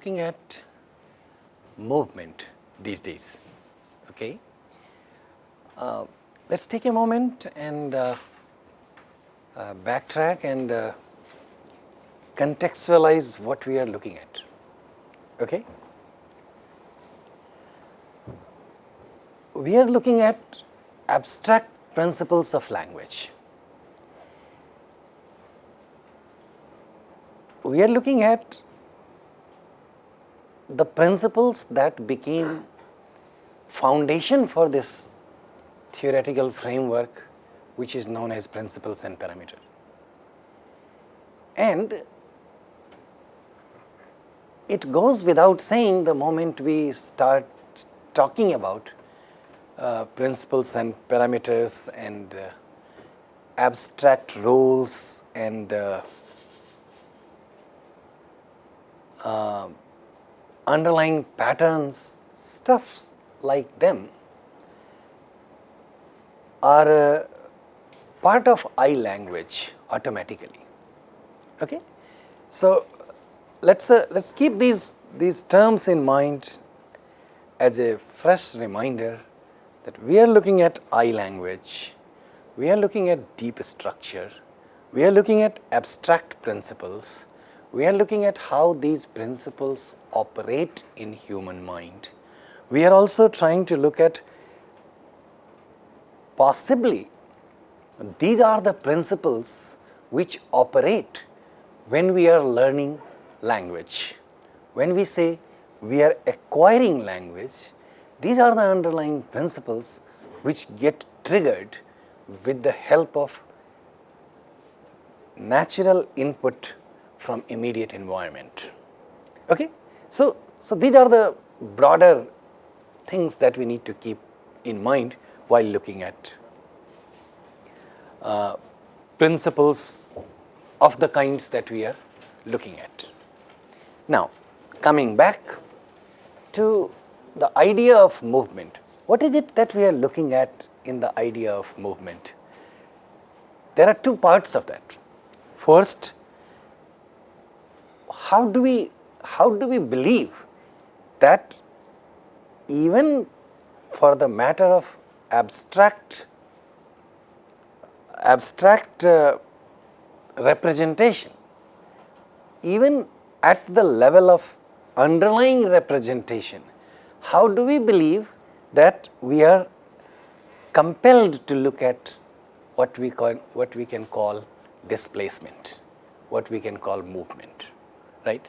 looking at movement these days. Okay? Uh, Let us take a moment and uh, uh, backtrack and uh, contextualize what we are looking at. Okay? We are looking at abstract principles of language. We are looking at the principles that became foundation for this theoretical framework which is known as principles and parameter. And it goes without saying the moment we start talking about uh, principles and parameters and uh, abstract rules and uh, uh underlying patterns, stuff like them are uh, part of I language automatically. Okay? So, let us uh, let us keep these, these terms in mind as a fresh reminder that we are looking at I language, we are looking at deep structure, we are looking at abstract principles, we are looking at how these principles operate in human mind. We are also trying to look at possibly these are the principles which operate when we are learning language. When we say we are acquiring language, these are the underlying principles which get triggered with the help of natural input from immediate environment. Okay? So, so these are the broader things that we need to keep in mind while looking at uh, principles of the kinds that we are looking at. Now, coming back to the idea of movement, what is it that we are looking at in the idea of movement? There are two parts of that. First, how do we how do we believe that even for the matter of abstract abstract uh, representation even at the level of underlying representation how do we believe that we are compelled to look at what we call what we can call displacement what we can call movement right.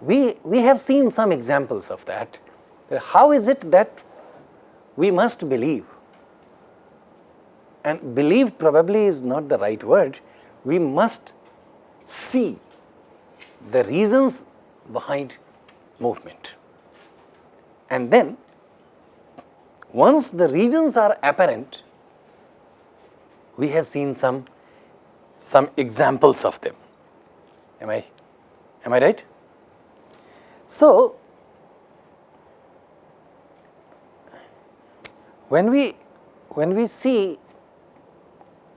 We, we have seen some examples of that. How is it that we must believe? And believe probably is not the right word. We must see the reasons behind movement. And then once the reasons are apparent, we have seen some, some examples of them. Am I Am I right? So, when we when we see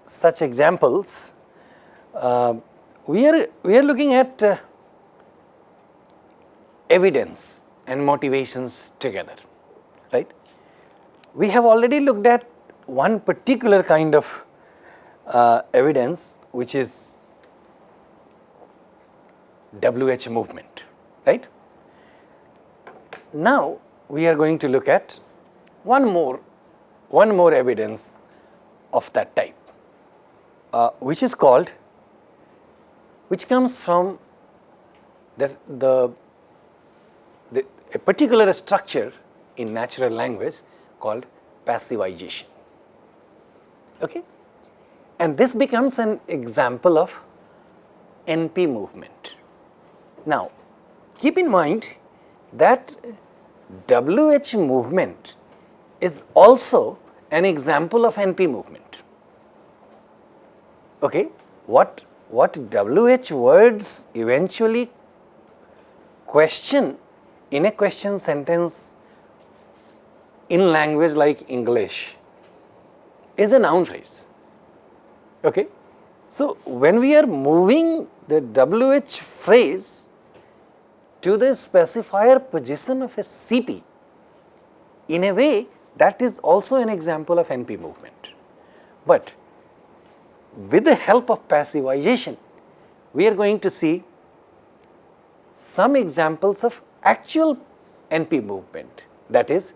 such examples, uh, we are we are looking at uh, evidence and motivations together, right? We have already looked at one particular kind of uh, evidence which is WH movement, right. Now, we are going to look at one more, one more evidence of that type, uh, which is called, which comes from the, the, the, a particular structure in natural language called passivization. Okay? And this becomes an example of NP movement. Now, keep in mind that WH movement is also an example of NP movement. Okay? What, what WH words eventually question in a question sentence in language like English is a noun phrase. Okay? So, when we are moving the WH phrase to the specifier position of a CP, in a way that is also an example of NP movement. But with the help of passivization, we are going to see some examples of actual NP movement that is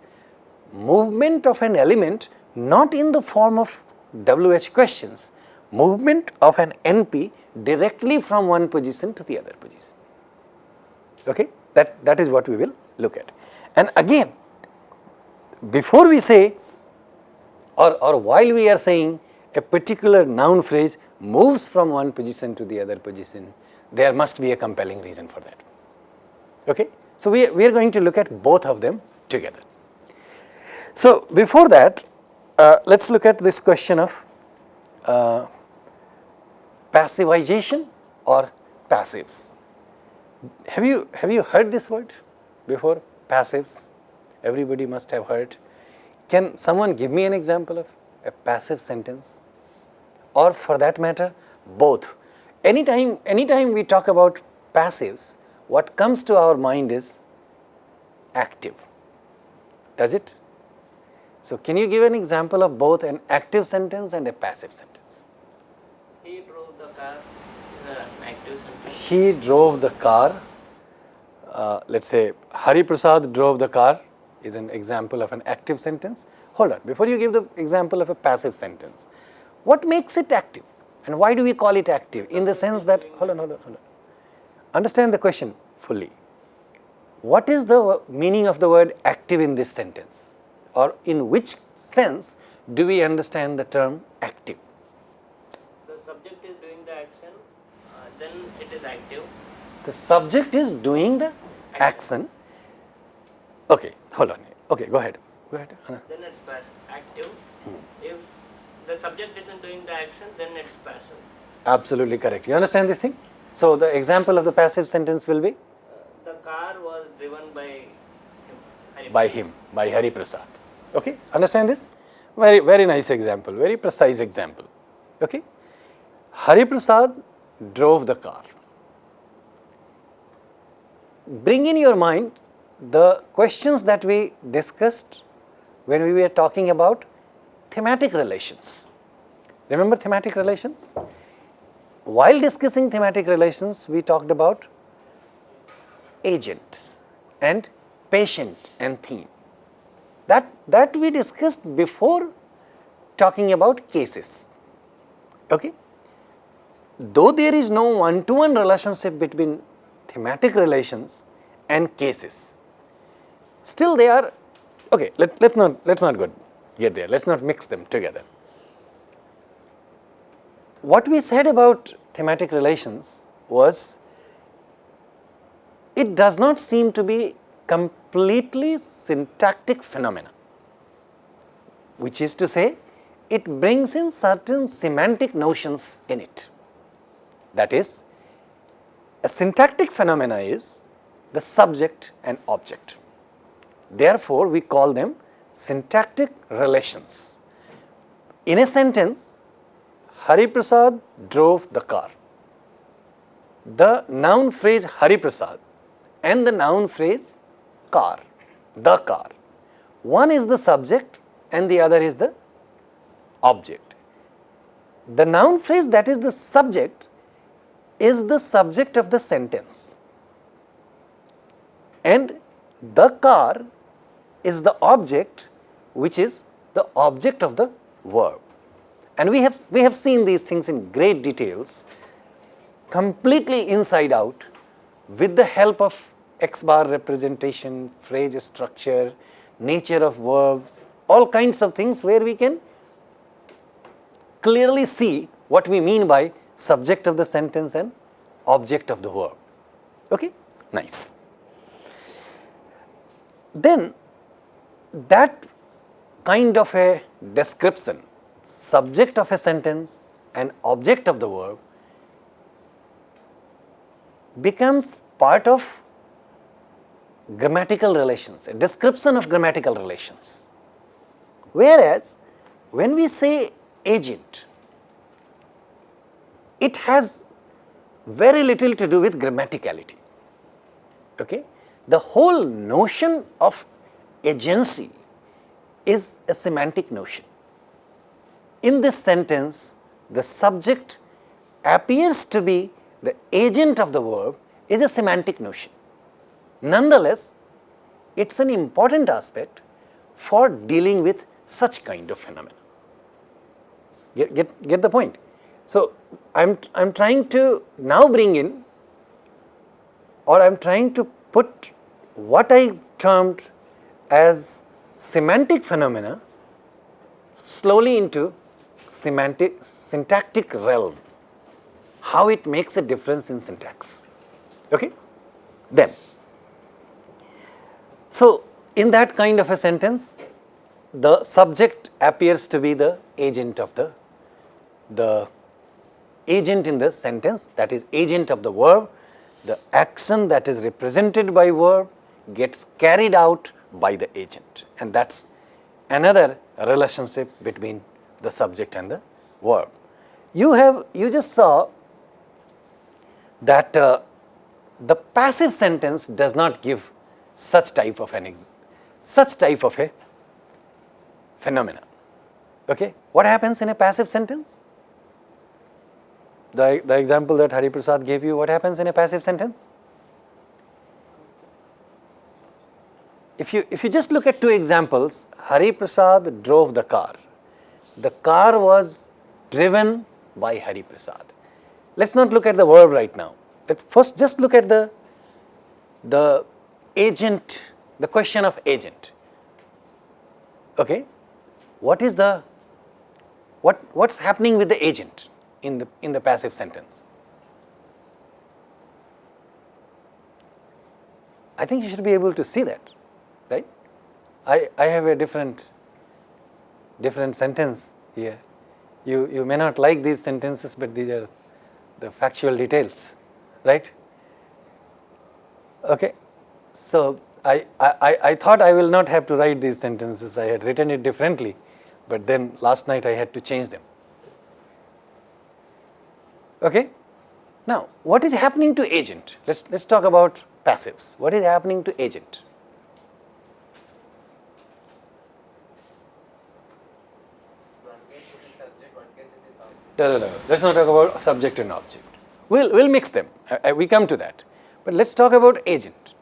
movement of an element not in the form of WH questions, movement of an NP directly from one position to the other position. Okay? That, that is what we will look at. And again, before we say or, or while we are saying a particular noun phrase moves from one position to the other position, there must be a compelling reason for that. Okay? So, we, we are going to look at both of them together. So, before that, uh, let us look at this question of uh, passivization or passives. Have you, have you heard this word before, passives? Everybody must have heard. Can someone give me an example of a passive sentence? Or for that matter, both. Anytime, anytime we talk about passives, what comes to our mind is active. Does it? So, can you give an example of both an active sentence and a passive sentence? He drove the car is an active sentence. He drove the car. Uh, let us say Hari Prasad drove the car is an example of an active sentence. Hold on, before you give the example of a passive sentence, what makes it active and why do we call it active in the sense that, hold on, hold on, hold on, understand the question fully. What is the meaning of the word active in this sentence or in which sense do we understand the term active? The subject is doing the action, uh, then it is active. The subject is doing the action. Okay, hold on. Okay, go ahead. Go ahead. Anna. Then it's passive. Active. If the subject isn't doing the action, then it's passive. Absolutely correct. You understand this thing? So, the example of the passive sentence will be Uh, the car was driven by him. Hari by him, by Hari Prasad. Okay, understand this? Very, very nice example, very precise example. Okay, Hari Prasad drove the car. Bring in your mind the questions that we discussed when we were talking about thematic relations. Remember thematic relations? While discussing thematic relations, we talked about agents and patient and theme. That, that we discussed before talking about cases. Okay? Though there is no one-to-one relationship between thematic relations and cases, still they are, okay, let, let's not, let's not go, get there, let's not mix them together. What we said about thematic relations was it does not seem to be completely syntactic phenomena, which is to say it brings in certain semantic notions in it. That is, a syntactic phenomena is the subject and object. Therefore, we call them syntactic relations. In a sentence, Hari Prasad drove the car. The noun phrase Hari Prasad and the noun phrase car, the car. One is the subject and the other is the object. The noun phrase that is the subject is the subject of the sentence and the car is the object which is the object of the verb. And we have, we have seen these things in great details completely inside out with the help of X bar representation, phrase structure, nature of verbs, all kinds of things where we can clearly see what we mean by subject of the sentence and object of the verb. Okay? Nice. Then that kind of a description, subject of a sentence and object of the verb becomes part of grammatical relations, a description of grammatical relations. Whereas, when we say agent, it has very little to do with grammaticality. Okay? The whole notion of agency is a semantic notion. In this sentence, the subject appears to be the agent of the verb is a semantic notion. Nonetheless, it is an important aspect for dealing with such kind of phenomena. Get, get, get the point? So, I am I am trying to now bring in or I am trying to put what I termed as semantic phenomena slowly into semantic syntactic realm, how it makes a difference in syntax. Okay? Then, so in that kind of a sentence, the subject appears to be the agent of the, the agent in the sentence that is agent of the verb, the action that is represented by verb gets carried out by the agent and that is another relationship between the subject and the verb. You have, you just saw that uh, the passive sentence does not give such type of an such type of a phenomena. Okay? What happens in a passive sentence? The, the example that Hari Prasad gave you, what happens in a passive sentence? If you, if you just look at two examples, Hari Prasad drove the car. The car was driven by Hari Prasad. Let us not look at the verb right now. Let us first just look at the, the agent, the question of agent. Okay? What is the, what, what's happening with the agent in the, in the passive sentence? I think you should be able to see that, right? I, I have a different, different sentence here. You, you may not like these sentences, but these are the factual details, right? Okay. So, I, I, I thought I will not have to write these sentences, I had written it differently, but then last night I had to change them. Okay? Now, what is happening to agent? Let's, let's talk about passives. What is happening to agent? No, no, no. Let's not talk about subject and object. We'll, we'll mix them. Uh, we come to that. But let's talk about agent.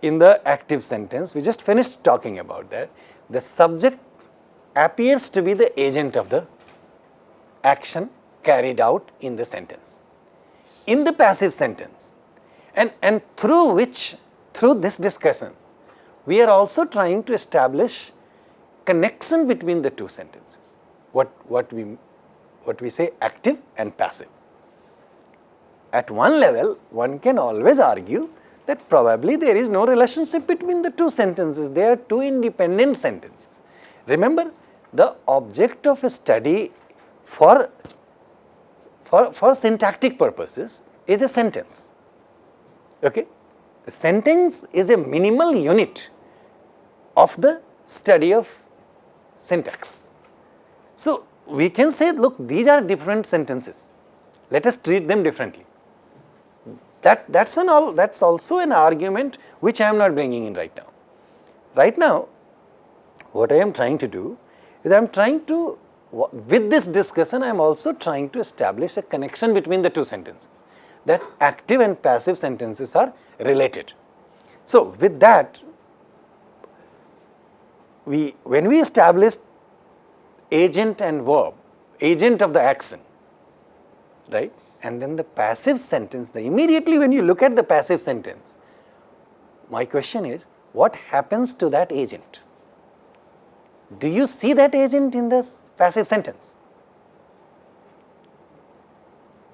In the active sentence, we just finished talking about that. The subject appears to be the agent of the action carried out in the sentence. In the passive sentence, and, and through which, through this discussion, we are also trying to establish connection between the two sentences. What, what we what we say active and passive. At one level, one can always argue that probably there is no relationship between the two sentences, they are two independent sentences. Remember, the object of a study for, for, for syntactic purposes is a sentence. Okay? The sentence is a minimal unit of the study of syntax. So, we can say look these are different sentences, let us treat them differently. That that's an all that's also an argument which I am not bringing in right now. Right now what I am trying to do is I am trying to with this discussion I am also trying to establish a connection between the two sentences that active and passive sentences are related. So, with that we when we established agent and verb, agent of the action, right? And then the passive sentence, the immediately when you look at the passive sentence, my question is, what happens to that agent? Do you see that agent in the passive sentence?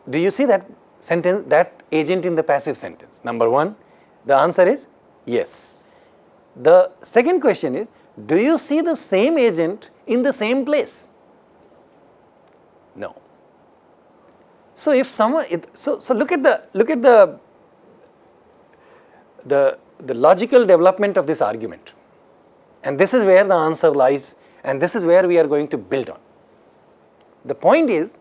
Do you see that sentence, that agent in the passive sentence? Number one, the answer is yes. The second question is, do you see the same agent in the same place? No. So if someone, it, so so look at the look at the the the logical development of this argument, and this is where the answer lies, and this is where we are going to build on. The point is,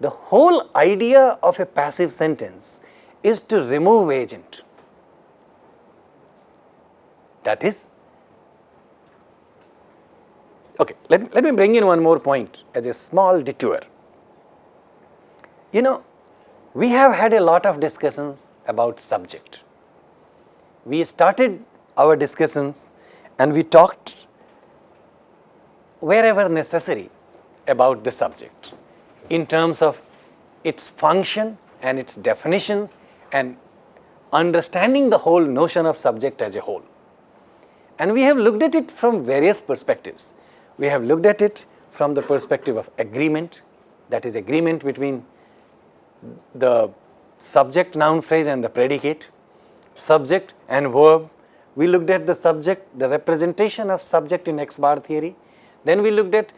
the whole idea of a passive sentence is to remove agent. That is, okay, let, let me bring in one more point as a small detour. You know, we have had a lot of discussions about subject. We started our discussions and we talked wherever necessary about the subject in terms of its function and its definitions and understanding the whole notion of subject as a whole. And we have looked at it from various perspectives. We have looked at it from the perspective of agreement, that is agreement between the subject noun phrase and the predicate, subject and verb. We looked at the subject, the representation of subject in X bar theory. Then we looked at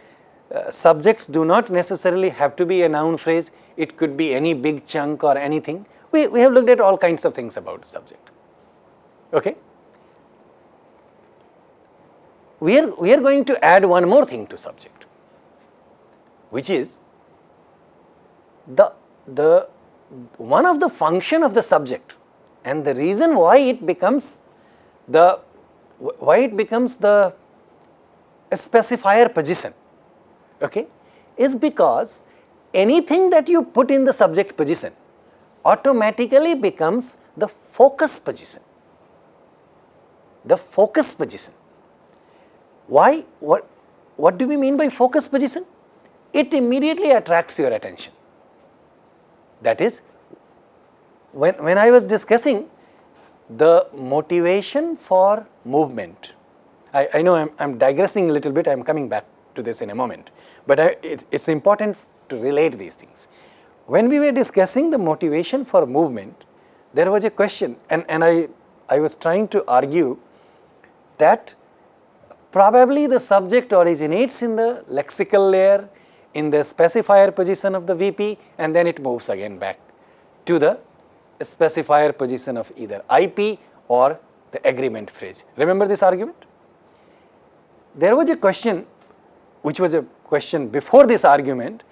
uh, subjects do not necessarily have to be a noun phrase, it could be any big chunk or anything. We, we have looked at all kinds of things about subject. Okay? We are, we are going to add one more thing to subject, which is the, the one of the function of the subject and the reason why it becomes the why it becomes the specifier position okay, is because anything that you put in the subject position automatically becomes the focus position, the focus position. Why? What, what do we mean by focus position? It immediately attracts your attention. That is, when, when I was discussing the motivation for movement, I, I know I'm, digressing a little bit, I'm coming back to this in a moment, but I, it, it's important to relate these things. When we were discussing the motivation for movement, there was a question and, and I, I was trying to argue that probably the subject originates in the lexical layer in the specifier position of the VP and then it moves again back to the specifier position of either IP or the agreement phrase. Remember this argument? There was a question which was a question before this argument,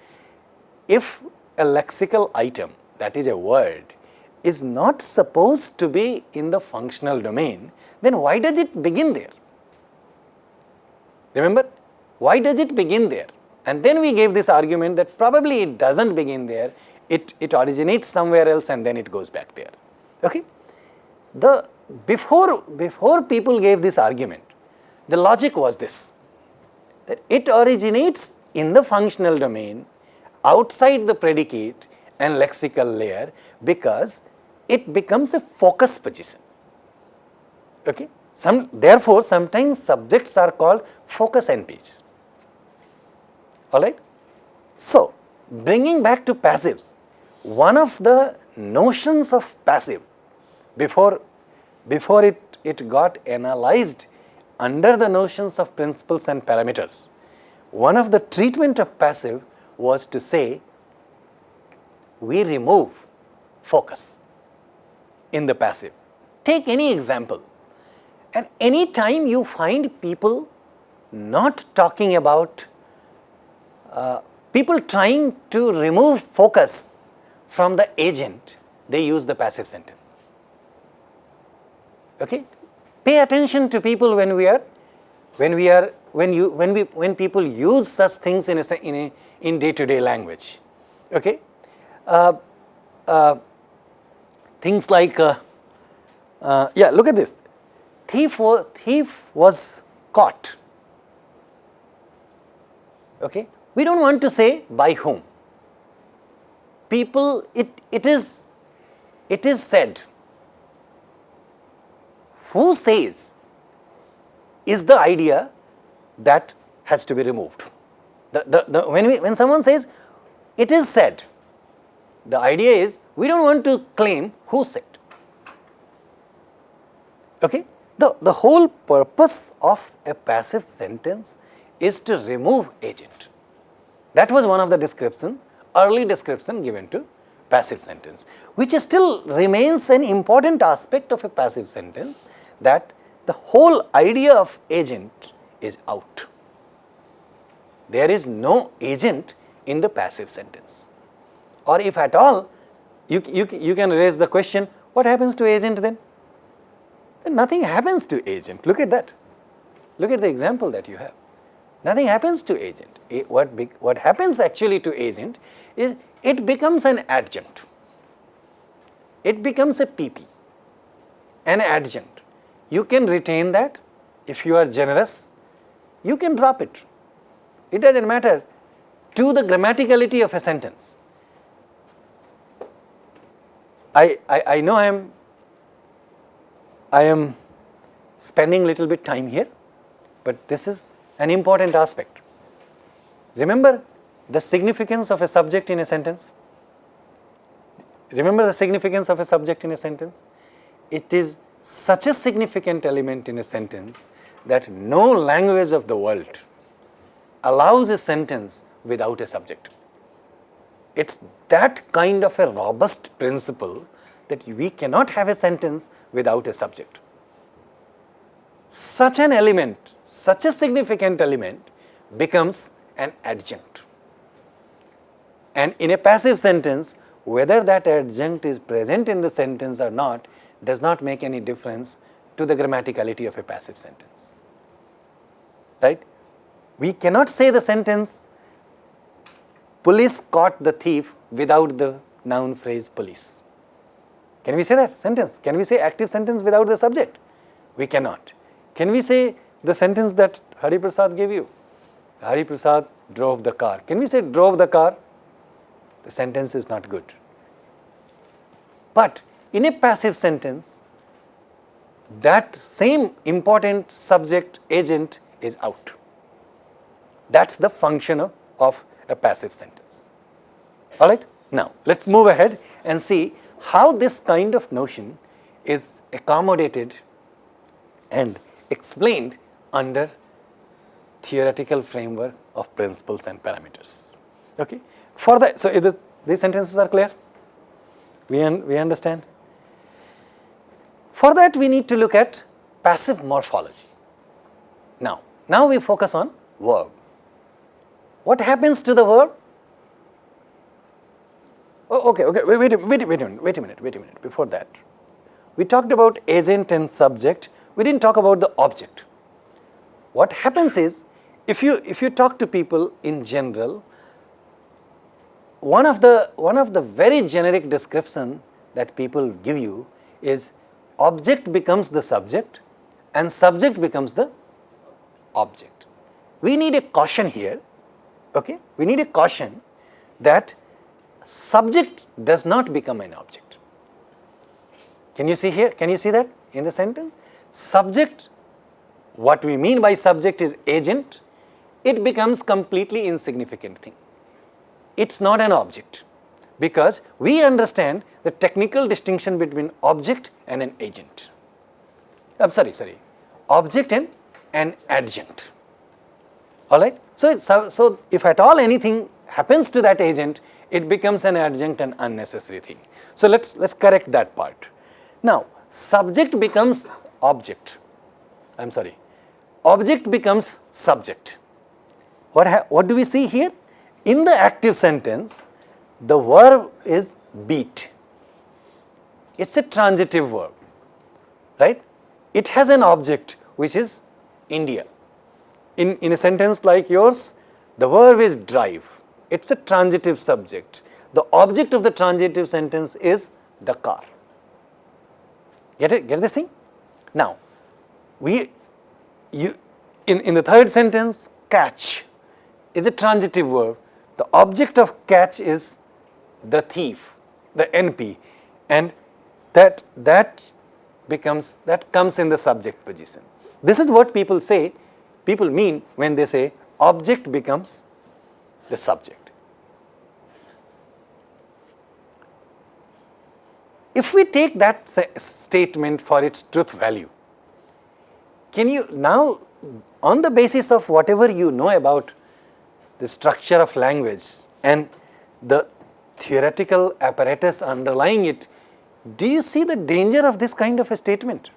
if a lexical item that is a word is not supposed to be in the functional domain, then why does it begin there? Remember, why does it begin there? And then we gave this argument that probably it does not begin there, it, it originates somewhere else and then it goes back there. Okay? The, before, before people gave this argument, the logic was this, that it originates in the functional domain outside the predicate and lexical layer because it becomes a focus position. Okay? Some, therefore, sometimes subjects are called focus NPs alright. So, bringing back to passives, one of the notions of passive before, before it, it got analyzed under the notions of principles and parameters, one of the treatment of passive was to say we remove focus in the passive. Take any example and any time you find people not talking about uh, people trying to remove focus from the agent, they use the passive sentence. Okay? Pay attention to people when we are, when we are, when you, when we, when people use such things in a, in a, in day-to-day -day language. Okay? Uh, uh, things like, uh, uh, yeah, look at this. Thief, thief was caught. Okay? We do not want to say by whom. People, it, it, is, it is said. Who says is the idea that has to be removed. The, the, the, when, we, when someone says it is said, the idea is we do not want to claim who said. Okay? The, the whole purpose of a passive sentence is to remove agent. That was one of the description, early description given to passive sentence, which still remains an important aspect of a passive sentence that the whole idea of agent is out. There is no agent in the passive sentence. or if at all, you, you, you can raise the question, what happens to agent then? Then nothing happens to agent, look at that. Look at the example that you have. Nothing happens to agent. What, what happens actually to agent is it becomes an adjunct. It becomes a PP, an adjunct. You can retain that if you are generous, you can drop it. It does not matter to the grammaticality of a sentence. I, I, I know I am, I am spending little bit time here, but this is an important aspect. Remember the significance of a subject in a sentence? Remember the significance of a subject in a sentence? It is such a significant element in a sentence that no language of the world allows a sentence without a subject. It's that kind of a robust principle that we cannot have a sentence without a subject. Such an element, such a significant element becomes an adjunct. And in a passive sentence, whether that adjunct is present in the sentence or not does not make any difference to the grammaticality of a passive sentence. Right? We cannot say the sentence police caught the thief without the noun phrase police. Can we say that sentence? Can we say active sentence without the subject? We cannot. Can we say the sentence that Hari Prasad gave you? Hari Prasad drove the car. Can we say drove the car? The sentence is not good. But in a passive sentence, that same important subject agent is out. That is the function of, of a passive sentence. Alright? Now, let us move ahead and see how this kind of notion is accommodated and explained under theoretical framework of principles and parameters. Okay? For that, so is, these sentences are clear? We, un, we understand? For that, we need to look at passive morphology. Now, now we focus on verb. What happens to the verb? Oh, okay, okay, wait, wait, wait, wait a minute, wait a minute, wait a minute, before that. We talked about agent and subject, we didn't talk about the object. What happens is, if you, if you talk to people in general, one of the, one of the very generic description that people give you is object becomes the subject and subject becomes the object. We need a caution here okay, we need a caution that subject does not become an object. Can you see here, can you see that in the sentence? Subject, what we mean by subject is agent, it becomes completely insignificant thing. It's not an object because we understand the technical distinction between object and an agent. I'm sorry, sorry, object and an adjunct all right. So, so, so if at all anything happens to that agent, it becomes an adjunct and unnecessary thing. So, let us let us correct that part. Now, subject becomes object, I am sorry, object becomes subject. What, what do we see here? In the active sentence, the verb is beat. It is a transitive verb, right? It has an object which is India in, in a sentence like yours, the verb is drive. It is a transitive subject. The object of the transitive sentence is the car. Get it? Get this thing? Now, we, you, in, in the third sentence, catch is a transitive verb. The object of catch is the thief, the NP, and that, that becomes, that comes in the subject position. This is what people say people mean when they say object becomes the subject. If we take that statement for its truth value, can you now on the basis of whatever you know about the structure of language and the theoretical apparatus underlying it, do you see the danger of this kind of a statement?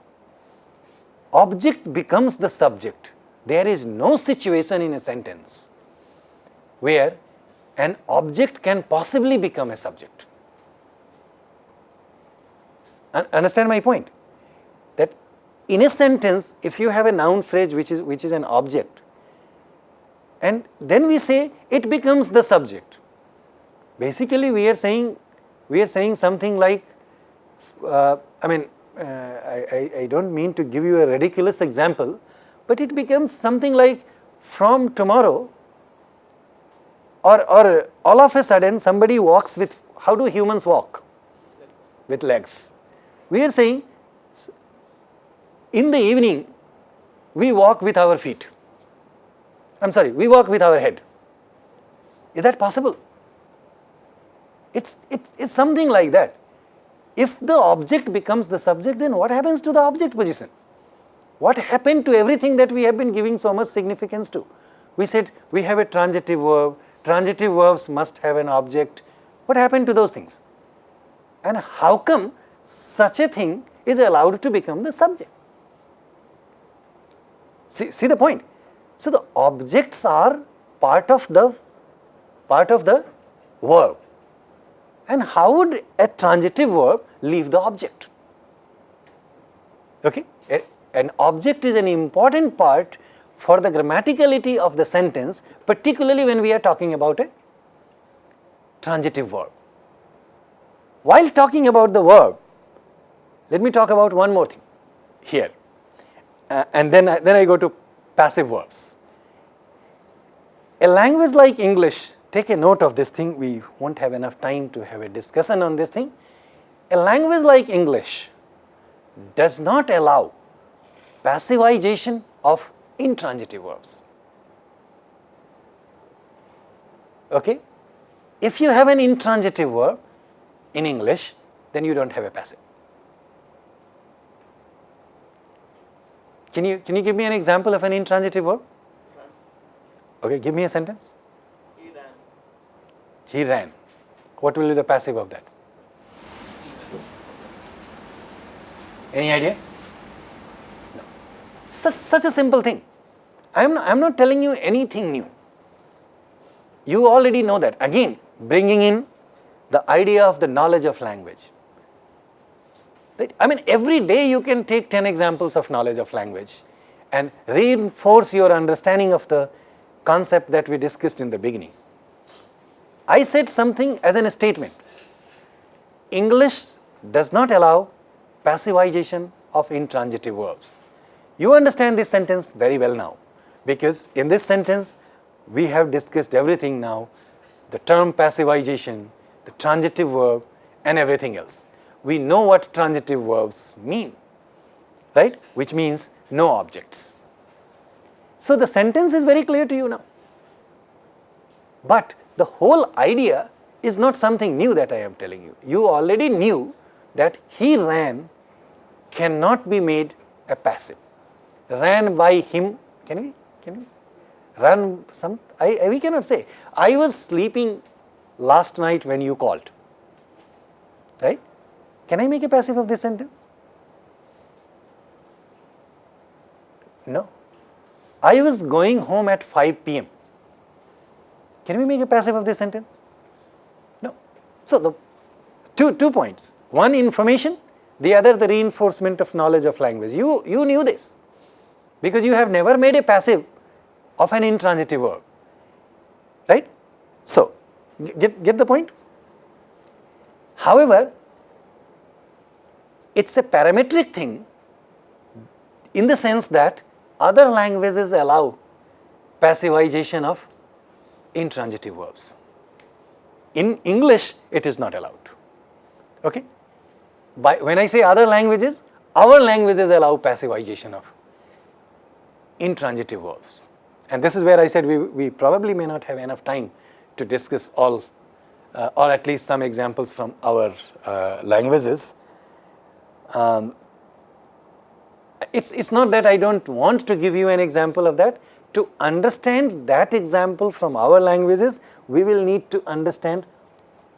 Object becomes the subject there is no situation in a sentence where an object can possibly become a subject. Understand my point? That in a sentence, if you have a noun phrase which is, which is an object, and then we say it becomes the subject. Basically, we are saying, we are saying something like, uh, I mean, uh, I, I, I don't mean to give you a ridiculous example, but it becomes something like from tomorrow or, or all of a sudden somebody walks with, how do humans walk? With legs. We are saying in the evening we walk with our feet. I am sorry, we walk with our head. Is that possible? It's, it's, it's something like that. If the object becomes the subject, then what happens to the object position? What happened to everything that we have been giving so much significance to? We said we have a transitive verb, transitive verbs must have an object. What happened to those things? And how come such a thing is allowed to become the subject? See, see the point? So, the objects are part of the part of the verb and how would a transitive verb leave the object? Okay? A, an object is an important part for the grammaticality of the sentence, particularly when we are talking about a transitive verb. While talking about the verb, let me talk about one more thing here, uh, and then then I go to passive verbs. A language like English, take a note of this thing, we won't have enough time to have a discussion on this thing. A language like English does not allow passivization of intransitive verbs. Okay? If you have an intransitive verb in English, then you don't have a passive. Can you, can you give me an example of an intransitive verb? Okay, give me a sentence. He ran. He ran. What will be the passive of that? Any idea? No. Such, such a simple thing. I am, I am not telling you anything new. You already know that. Again, bringing in the idea of the knowledge of language. Right? I mean, every day you can take 10 examples of knowledge of language and reinforce your understanding of the concept that we discussed in the beginning. I said something as an statement. English does not allow passivization of intransitive verbs. You understand this sentence very well now because in this sentence we have discussed everything now, the term passivization, the transitive verb and everything else. We know what transitive verbs mean, right, which means no objects. So, the sentence is very clear to you now, but the whole idea is not something new that I am telling you. You already knew that he ran cannot be made a passive. Ran by him, can we can you run some? I, I, we cannot say. I was sleeping last night when you called. Right? Can I make a passive of this sentence? No. I was going home at 5 p.m. Can we make a passive of this sentence? No. So, the two, two points. One information, the other the reinforcement of knowledge of language. You, you knew this because you have never made a passive of an intransitive verb, right. So, get, get the point? However, it is a parametric thing in the sense that other languages allow passivization of intransitive verbs. In English, it is not allowed. Okay? By, when I say other languages, our languages allow passivization of intransitive verbs. And this is where I said we, we probably may not have enough time to discuss all uh, or at least some examples from our uh, languages. Um, it's, it's not that I don't want to give you an example of that. To understand that example from our languages, we will need to understand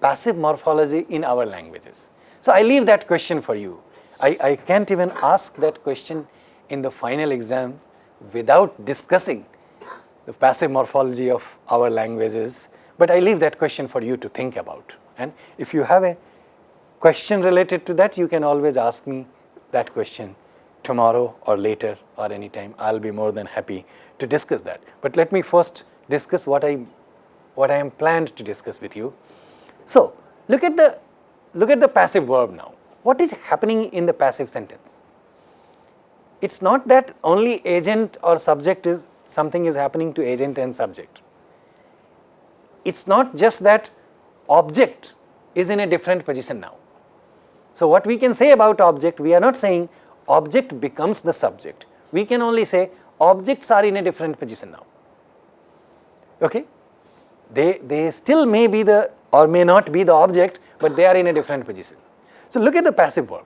passive morphology in our languages. So, I leave that question for you. I, I can't even ask that question in the final exam without discussing the passive morphology of our languages, But I leave that question for you to think about. And if you have a question related to that, you can always ask me that question tomorrow or later or anytime. I'll be more than happy to discuss that. But let me first discuss what I, what I am planned to discuss with you. So, look at the, look at the passive verb now. What is happening in the passive sentence? It's not that only agent or subject is, something is happening to agent and subject. It's not just that object is in a different position now. So, what we can say about object, we are not saying object becomes the subject. We can only say objects are in a different position now. Okay? They, they still may be the or may not be the object, but they are in a different position. So, look at the passive verb.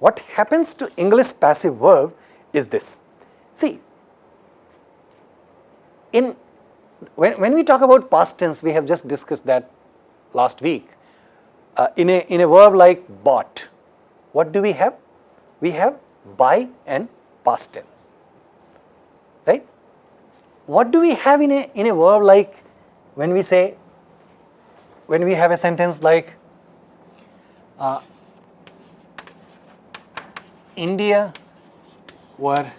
What happens to English passive verb is this. See, in when, when we talk about past tense, we have just discussed that last week. Uh, in, a, in a verb like bought, what do we have? We have buy and past tense, right? What do we have in a, in a verb like when we say, when we have a sentence like uh, India were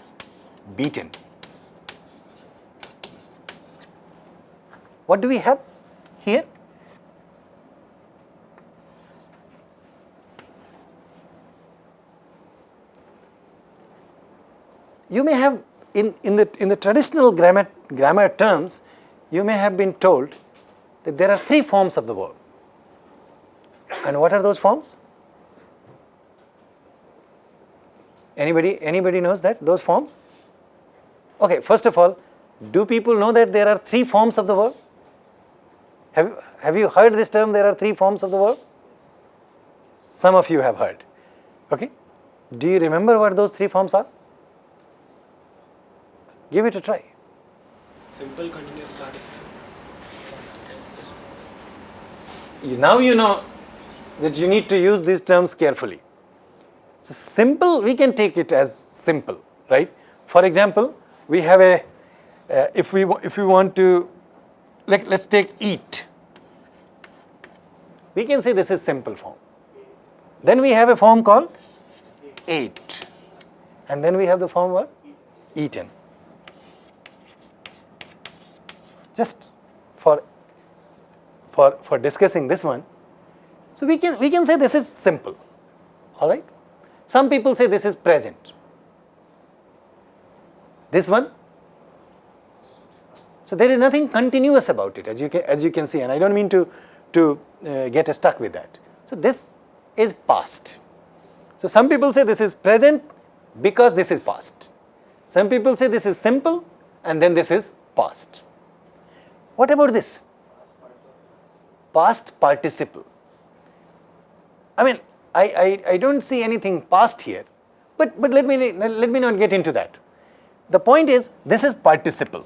beaten. What do we have here? You may have in, in, the, in the traditional grammar, grammar terms, you may have been told that there are three forms of the verb. And what are those forms? Anybody, anybody knows that, those forms? Okay, first of all, do people know that there are three forms of the verb? Have, have you heard this term, there are three forms of the verb? Some of you have heard. Okay? Do you remember what those three forms are? Give it a try. Simple continuous participle. Now you know that you need to use these terms carefully. So, simple, we can take it as simple, right? For example, we have a, uh, if we, if we want to, let, let's take eat. We can say this is simple form. Then we have a form called ate. And then we have the form what? Eaten. Just for, for, for discussing this one, so we can, we can say this is simple, all right? Some people say this is present. This one, so there is nothing continuous about it as you can, as you can see and I don't mean to, to uh, get stuck with that. So this is past. So some people say this is present because this is past. Some people say this is simple and then this is past. What about this? Past participle. I mean, I, I, I don't see anything past here, but, but let, me, let me not get into that. The point is, this is participle.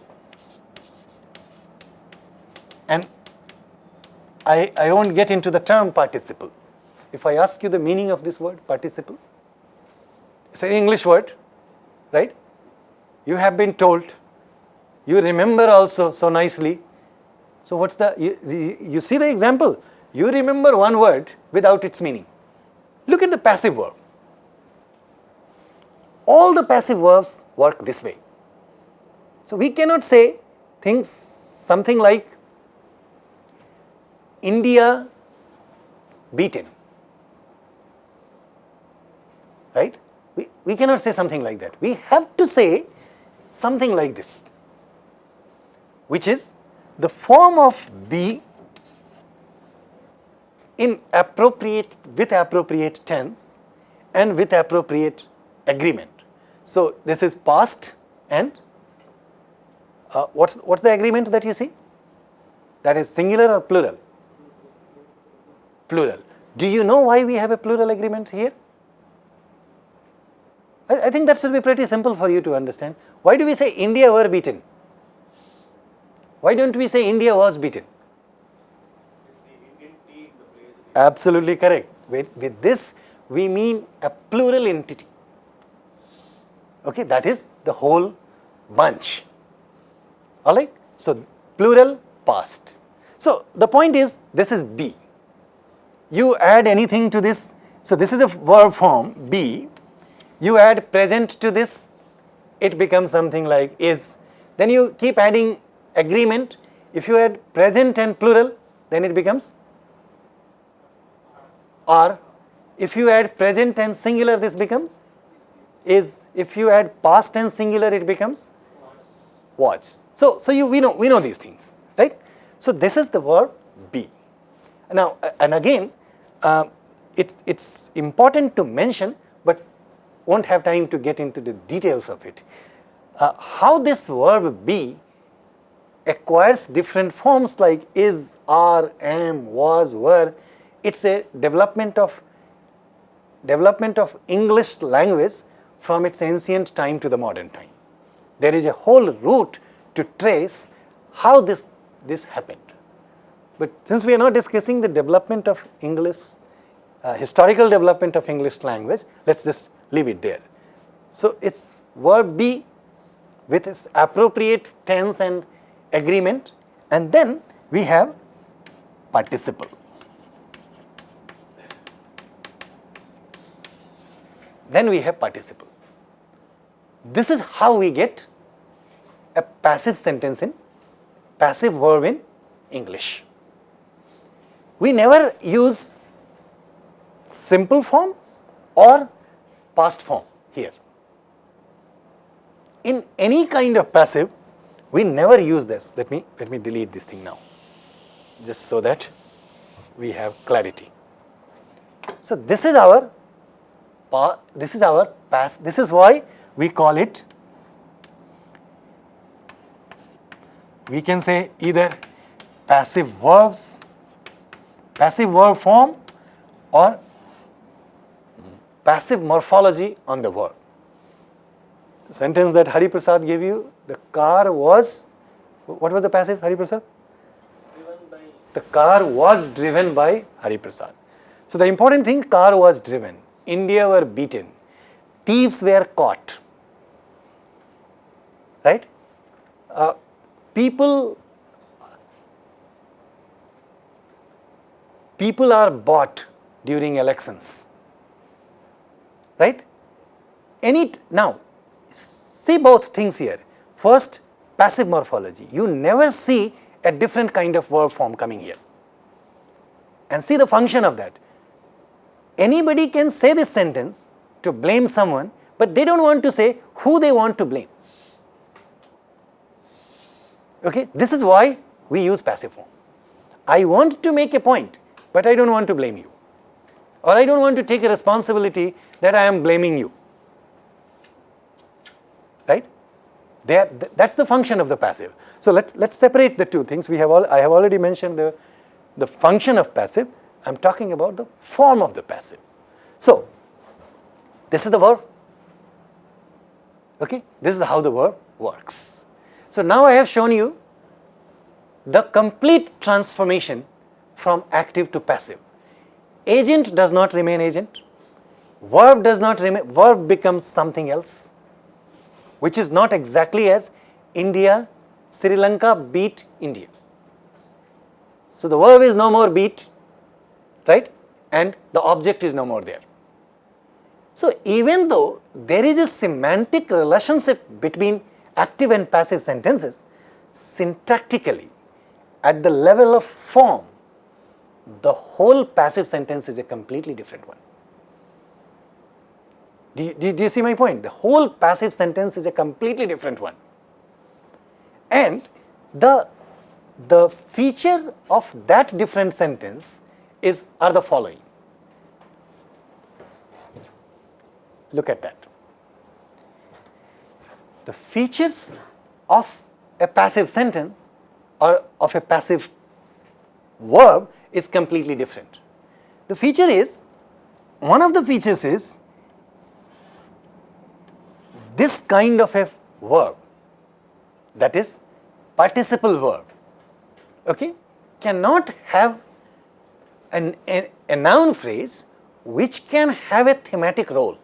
And I, I won't get into the term participle. If I ask you the meaning of this word, participle, it's an English word, right? You have been told, you remember also so nicely. So what's the, you, you, see the example? You remember one word without its meaning. Look at the passive verb. All the passive verbs work this way. So we cannot say things something like India beaten. Right? We, we cannot say something like that. We have to say something like this, which is the form of be in appropriate with appropriate tense and with appropriate agreement. So this is past and uh, what's what's the agreement that you see? That is singular or plural? Plural. Do you know why we have a plural agreement here? I, I think that should be pretty simple for you to understand. Why do we say India were beaten? Why don't we say India was beaten? Absolutely correct. With, with this, we mean a plural entity. Okay, that is the whole bunch. All right. So plural past. So, the point is this is be. You add anything to this, so this is a verb form be, you add present to this, it becomes something like is. Then you keep adding agreement, if you add present and plural, then it becomes are. If you add present and singular, this becomes is. If you add past and singular, it becomes was. So, so you we know we know these things, right? So this is the verb be. Now, and again, uh, it's it's important to mention, but won't have time to get into the details of it. Uh, how this verb be acquires different forms like is, are, am, was, were. It's a development of development of English language from its ancient time to the modern time. There is a whole route to trace how this, this happened. But since we are not discussing the development of English, uh, historical development of English language, let's just leave it there. So it's verb be with its appropriate tense and agreement and then we have participle. Then we have participle. This is how we get a passive sentence in passive verb in English. We never use simple form or past form here. In any kind of passive, we never use this. Let me, let me delete this thing now, just so that we have clarity. So this is our, this is our pass, this is why we call it, we can say either passive verbs, passive verb form or passive morphology on the verb. The sentence that Hari Prasad gave you, the car was, what was the passive Hari Prasad? The car was driven by Hari Prasad. So the important thing, car was driven, India were beaten, thieves were caught, right? Uh, people, people are bought during elections, right? Any, now, see both things here. First, passive morphology. You never see a different kind of verb form coming here. And see the function of that. Anybody can say this sentence to blame someone, but they don't want to say who they want to blame. Okay, this is why we use passive form. I want to make a point, but I don't want to blame you. Or I don't want to take a responsibility that I am blaming you right? Th that's the function of the passive. So let's let's separate the two things. We have all I have already mentioned the the function of passive. I'm talking about the form of the passive. So this is the verb. Okay, this is how the verb works. So now I have shown you the complete transformation from active to passive. Agent does not remain agent. Verb does not remain, verb becomes something else which is not exactly as India, Sri Lanka beat India. So the verb is no more beat, right? And the object is no more there. So even though there is a semantic relationship between active and passive sentences, syntactically, at the level of form, the whole passive sentence is a completely different one. Do you, do you, see my point? The whole passive sentence is a completely different one. And the, the feature of that different sentence is are the following. Look at that. The features of a passive sentence or of a passive verb is completely different. The feature is, one of the features is this kind of a verb that is participle verb okay, cannot have an, a, a noun phrase which can have a thematic role.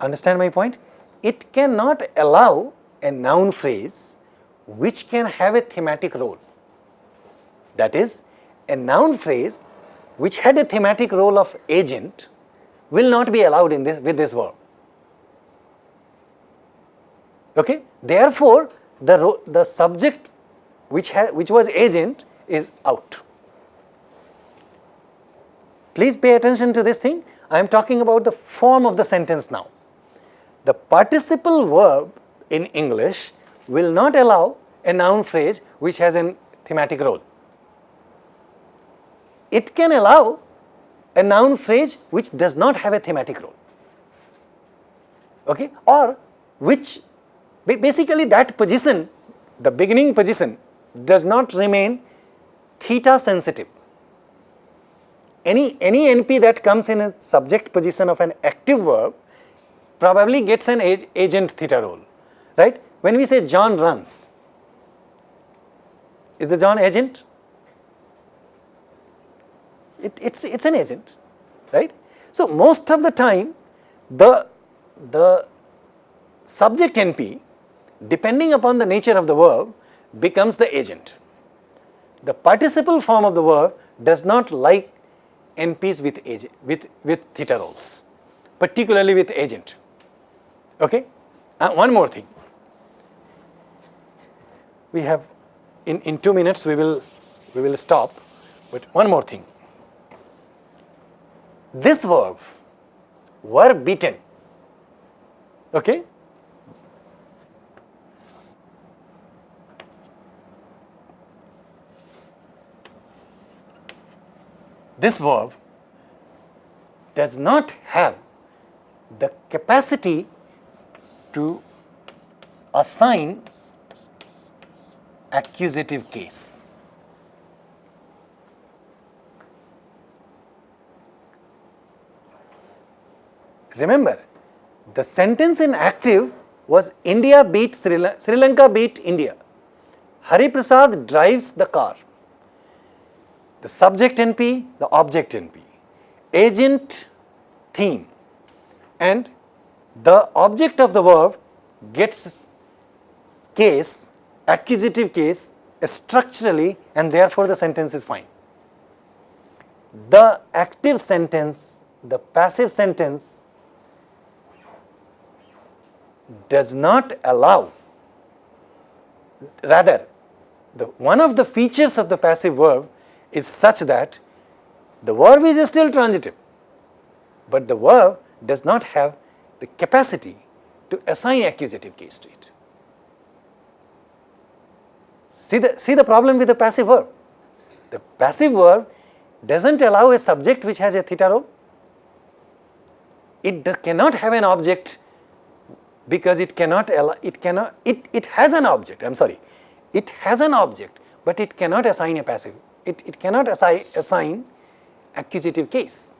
Understand my point? It cannot allow a noun phrase which can have a thematic role. That is, a noun phrase which had a thematic role of agent will not be allowed in this with this verb. Okay? Therefore, the, the subject which, which was agent is out. Please pay attention to this thing. I am talking about the form of the sentence now. The participle verb in English will not allow a noun phrase which has a thematic role. It can allow a noun phrase which does not have a thematic role. Okay? Or which basically that position, the beginning position does not remain theta sensitive. Any, any NP that comes in a subject position of an active verb probably gets an ag- agent theta role, right? When we say John runs, is the John agent? It, it's, it's an agent, right? So, most of the time the, the subject NP depending upon the nature of the verb becomes the agent. The participle form of the verb does not like NPs with, with, with theta roles, particularly with agent. Okay? Uh, one more thing. We have in, in two minutes we will we will stop, but one more thing. This verb were beaten. Okay? This verb does not have the capacity to assign accusative case. Remember, the sentence in active was India beat Sri, Lan- Sri Lanka beat India. Hari Prasad drives the car. The subject NP, the object NP, agent theme, and the object of the verb gets case, accusative case structurally and therefore the sentence is fine. The active sentence, the passive sentence does not allow, rather, the, one of the features of the passive verb is such that the verb is still transitive, but the verb does not have the capacity to assign accusative case to it. See the, see the problem with the passive verb. The passive verb doesn't allow a subject which has a theta role. It cannot have an object because it cannot it cannot, it, it has an object, I am sorry, it has an object, but it cannot assign a passive, it, it cannot assign, assign accusative case.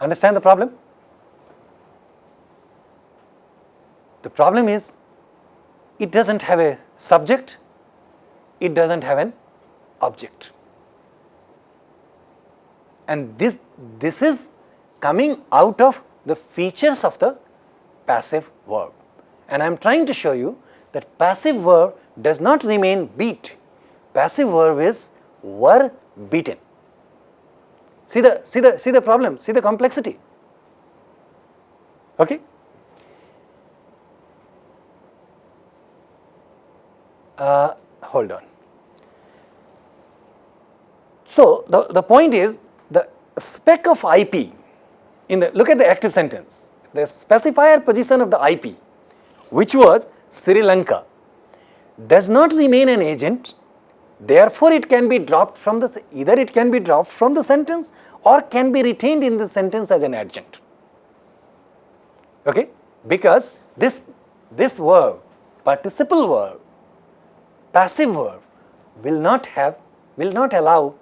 Understand the problem? The problem is it doesn't have a subject, it doesn't have an object. And this, this is coming out of the features of the passive verb. And I am trying to show you that passive verb does not remain beat. Passive verb is were beaten. See the, see the, see the problem, see the complexity. Okay? Uh, hold on. So, the, the point is spec of IP in the look at the active sentence. The specifier position of the IP which was Sri Lanka does not remain an agent. Therefore it can be dropped from the either it can be dropped from the sentence or can be retained in the sentence as an adjunct. Okay? Because this this verb participle verb passive verb will not have will not allow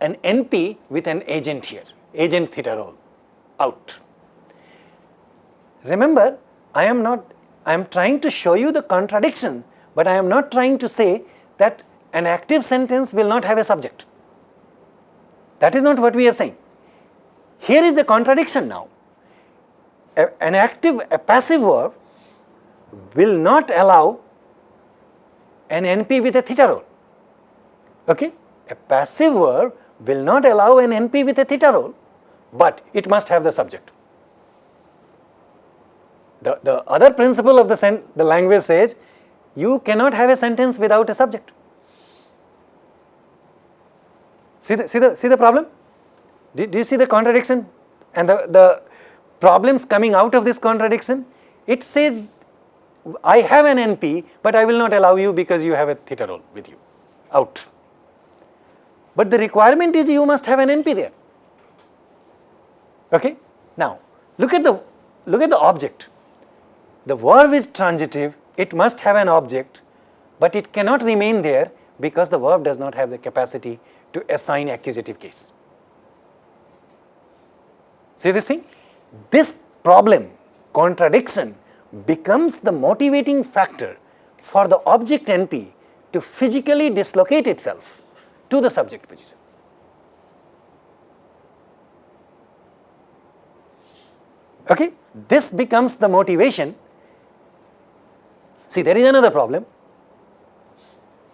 an NP with an agent here, agent theta role out. Remember, I am not, I am trying to show you the contradiction, but I am not trying to say that an active sentence will not have a subject. That is not what we are saying. Here is the contradiction now. A, an active, a passive verb will not allow an NP with a theta role. Okay? A passive verb will not allow an NP with a theta role, but it must have the subject. The, the other principle of the, the language says you cannot have a sentence without a subject. See the, see the, see the problem? Do, do you see the contradiction and the, the problems coming out of this contradiction? It says I have an NP, but I will not allow you because you have a theta role with you, out. But the requirement is you must have an NP there. Okay? Now, look at the, look at the object. The verb is transitive, it must have an object, but it cannot remain there because the verb does not have the capacity to assign accusative case. See this thing? This problem, contradiction, becomes the motivating factor for the object NP to physically dislocate itself to the subject position. Okay? This becomes the motivation. See, there is another problem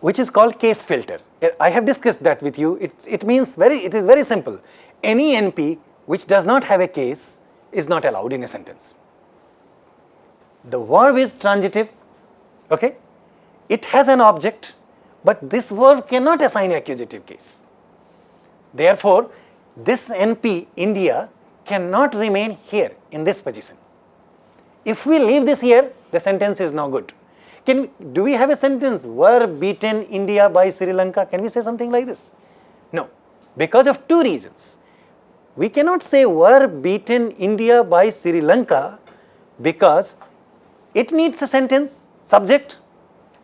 which is called case filter. I have discussed that with you. It, it means very, it is very simple. Any NP which does not have a case is not allowed in a sentence. The verb is transitive, okay? It has an object, but this verb cannot assign accusative case. Therefore, this NP India cannot remain here in this position. If we leave this here, the sentence is no good. Can, do we have a sentence, were beaten India by Sri Lanka? Can we say something like this? No, because of two reasons. We cannot say were beaten India by Sri Lanka because it needs a sentence, subject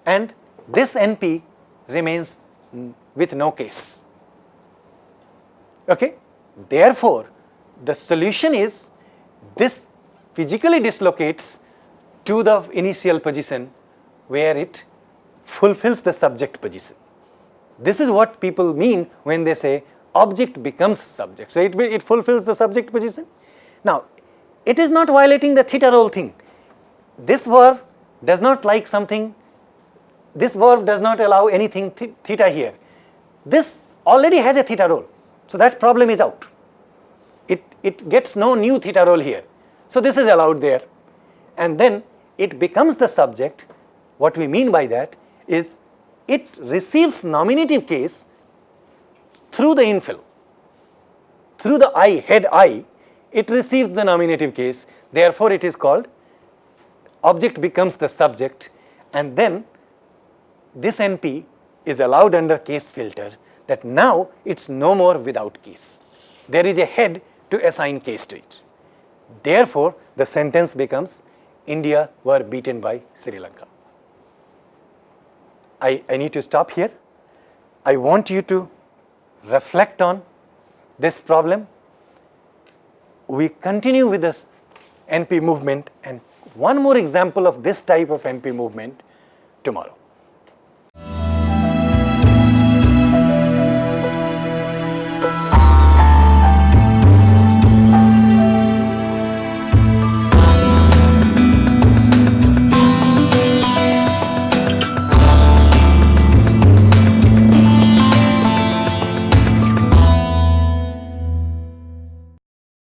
and this NP remains with no case. Okay? Therefore, the solution is this physically dislocates to the initial position where it fulfills the subject position. This is what people mean when they say object becomes subject. So, it, it fulfills the subject position. Now, it is not violating the theta role thing this verb does not like something, this verb does not allow anything th theta here. This already has a theta role, so that problem is out. It, it gets no new theta role here. So this is allowed there and then it becomes the subject. What we mean by that is it receives nominative case through the INFL. Through the I, head I, it receives the nominative case, therefore it is called object becomes the subject and then this NP is allowed under case filter that now it is no more without case. There is a head to assign case to it. Therefore, the sentence becomes India were beaten by Sri Lanka. I, I need to stop here. I want you to reflect on this problem. We continue with this NP movement and one more example of this type of NP movement tomorrow.